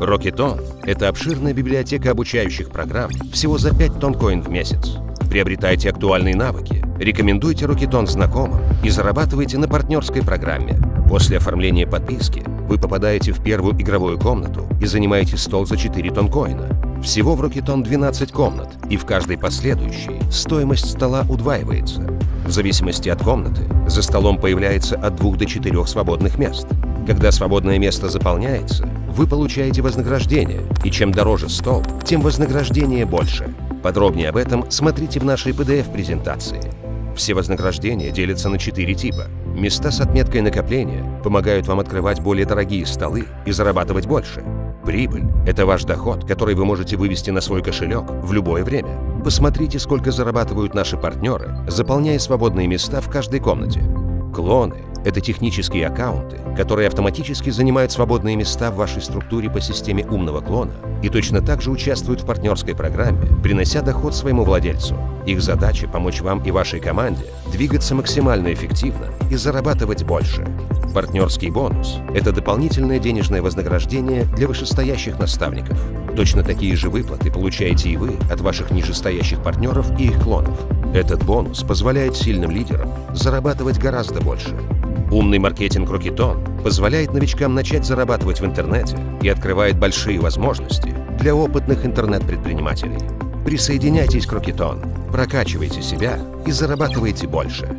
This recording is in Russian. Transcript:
Rocketon – это обширная библиотека обучающих программ всего за 5 тонн-коин в месяц. Приобретайте актуальные навыки, рекомендуйте Rocketon знакомым и зарабатывайте на партнерской программе. После оформления подписки вы попадаете в первую игровую комнату и занимаете стол за 4 тонн-коина. Всего в Rocketon 12 комнат, и в каждой последующей стоимость стола удваивается. В зависимости от комнаты за столом появляется от 2 до 4 свободных мест. Когда свободное место заполняется, вы получаете вознаграждение, и чем дороже стол, тем вознаграждение больше. Подробнее об этом смотрите в нашей PDF-презентации. Все вознаграждения делятся на четыре типа. Места с отметкой накопления помогают вам открывать более дорогие столы и зарабатывать больше. Прибыль – это ваш доход, который вы можете вывести на свой кошелек в любое время. Посмотрите, сколько зарабатывают наши партнеры, заполняя свободные места в каждой комнате. Клоны – это технические аккаунты, которые автоматически занимают свободные места в вашей структуре по системе умного клона и точно так же участвуют в партнерской программе, принося доход своему владельцу. Их задача – помочь вам и вашей команде двигаться максимально эффективно и зарабатывать больше. Партнерский бонус – это дополнительное денежное вознаграждение для вышестоящих наставников. Точно такие же выплаты получаете и вы от ваших нижестоящих партнеров и их клонов. Этот бонус позволяет сильным лидерам зарабатывать гораздо больше. Умный маркетинг Рокетон позволяет новичкам начать зарабатывать в интернете и открывает большие возможности для опытных интернет-предпринимателей. Присоединяйтесь к Рокетон, прокачивайте себя и зарабатывайте больше.